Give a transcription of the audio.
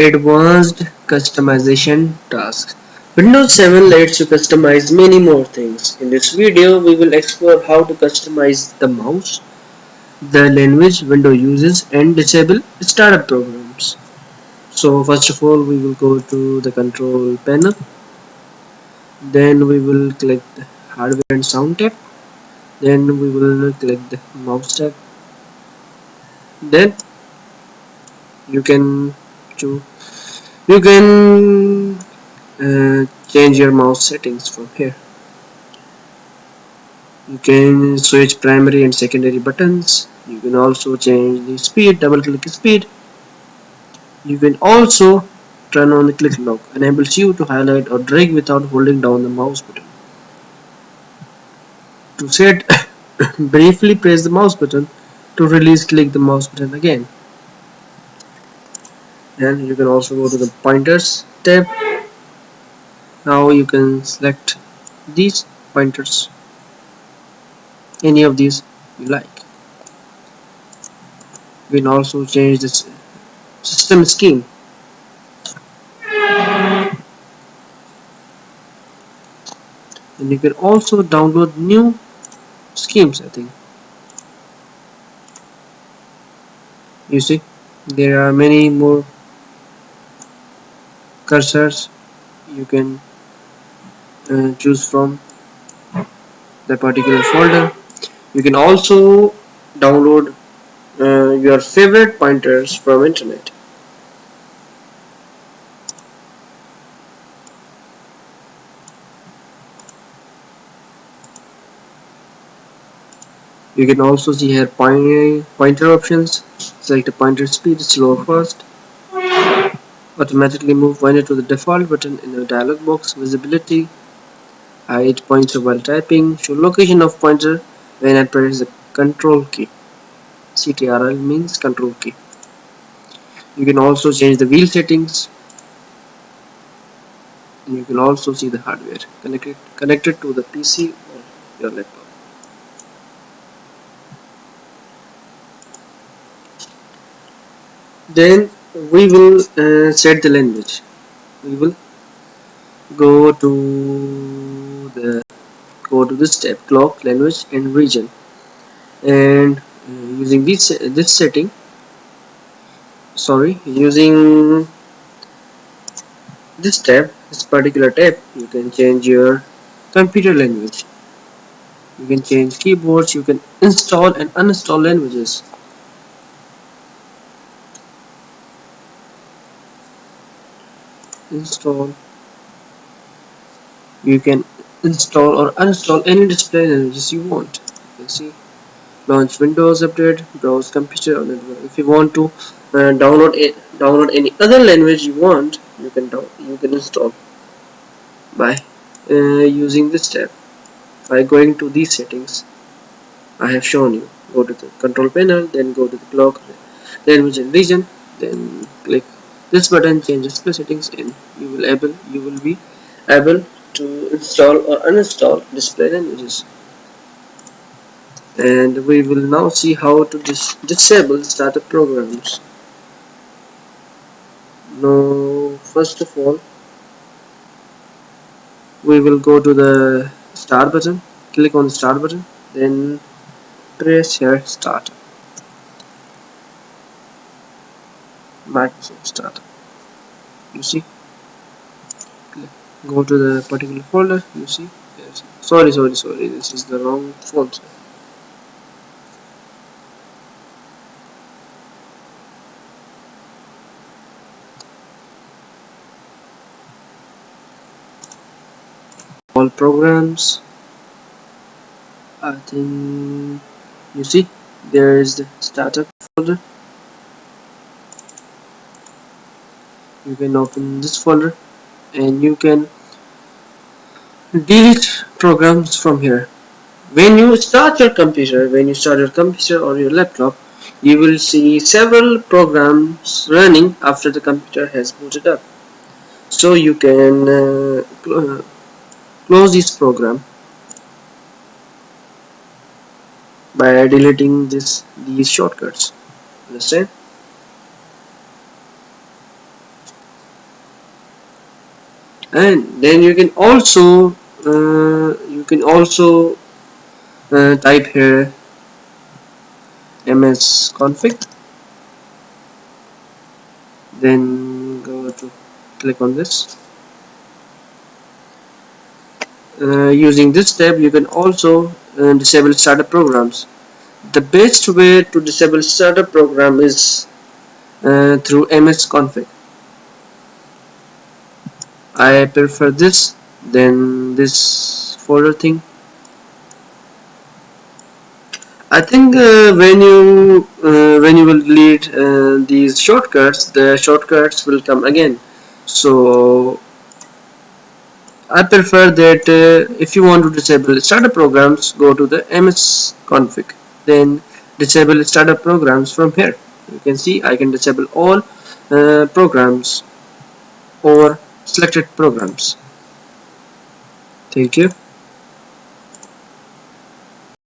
Advanced customization tasks. Windows 7 lets you customize many more things. In this video, we will explore how to customize the mouse, the language Windows uses, and disable startup programs. So first of all, we will go to the control panel. Then we will click the hardware and sound tab. Then we will click the mouse tab. Then you can choose you can uh, change your mouse settings from here. You can switch primary and secondary buttons. You can also change the speed double click speed. You can also turn on the click lock. Enables you to highlight or drag without holding down the mouse button. To set briefly press the mouse button to release click the mouse button again and you can also go to the pointers tab. Now you can select these pointers. Any of these you like. You can also change this system scheme. And you can also download new schemes I think. You see there are many more cursors you can uh, choose from the particular folder. You can also download uh, your favorite pointers from internet. You can also see here pointer options. Select the pointer speed slow fast automatically move pointer to the default button in the dialog box. Visibility uh, hide pointer while typing. Show location of pointer. When I press the control key CTRL means control key. You can also change the wheel settings. And you can also see the hardware connected connected to the PC or your laptop. Then we will uh, set the language. We will go to the go to this tab clock language and region. And uh, using this this setting sorry using this tab this particular tab you can change your computer language. You can change keyboards you can install and uninstall languages install. You can install or uninstall any display languages you want. You can see launch windows update browse computer if you want to uh, download it download any other language you want you can you can install by uh, using this tab. By going to these settings I have shown you. Go to the control panel then go to the clock language and region then click this button changes display settings and you will able you will be able to install or uninstall display languages. And we will now see how to dis disable startup programs. Now first of all we will go to the start button click on the start button then press here start Microsoft Startup. You see? Go to the particular folder you see? Yes. sorry sorry sorry this is the wrong folder. All programs I think you see there is the startup folder you can open this folder and you can delete programs from here. When you start your computer when you start your computer or your laptop you will see several programs running after the computer has booted up. So you can uh, cl close this program by deleting this these shortcuts. Understand and then you can also uh, you can also uh, type here ms config. Then go to click on this. Uh, using this tab you can also uh, disable startup programs. The best way to disable startup program is uh, through ms config I prefer this than this folder thing. I think uh, when you uh, when you will delete uh, these shortcuts the shortcuts will come again. So I prefer that uh, if you want to disable startup programs go to the ms config. Then disable startup programs from here. You can see I can disable all uh, programs or selected programs. Thank you